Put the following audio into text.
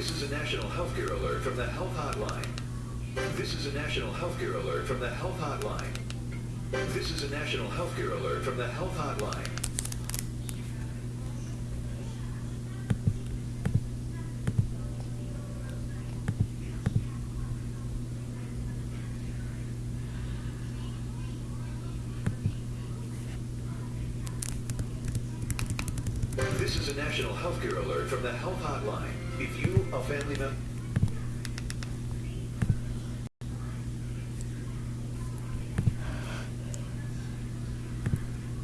This is a national healthcare alert from the Health Hotline. This is a national healthcare alert from the Health Hotline. This is a national healthcare alert from the Health Hotline. This is a national healthcare alert from the Health Hotline. If you, a family member,